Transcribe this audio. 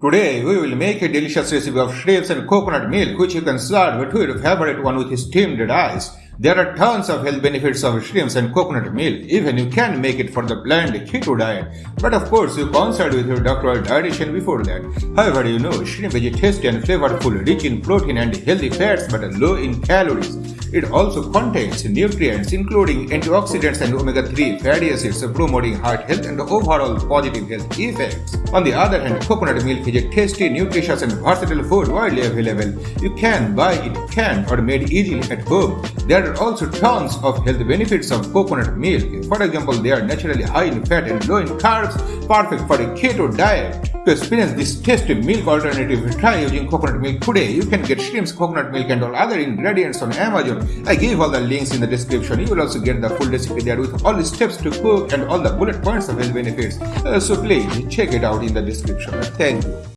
Today we will make a delicious recipe of shrimps and coconut milk which you can serve to your favorite one with steamed rice. There are tons of health benefits of shrimps and coconut milk, even you can make it for the bland keto diet. But of course you consult with your doctor or dietitian before that. However, you know shrimp is tasty and flavorful, rich in protein and healthy fats but low in calories. It also contains nutrients including antioxidants and omega-3 fatty acids promoting heart health and overall positive health effects. On the other hand, coconut milk is a tasty, nutritious and versatile food widely available. You can buy it canned or made easily at home. There are also tons of health benefits of coconut milk. For example, they are naturally high in fat and low in carbs, perfect for a keto diet. To experience this tasty milk alternative, try using coconut milk today. You can get shrimps, coconut milk and all other ingredients on Amazon. I gave all the links in the description. You will also get the full recipe there with all the steps to cook and all the bullet points of health benefits. Uh, so please check it out in the description. Thank you.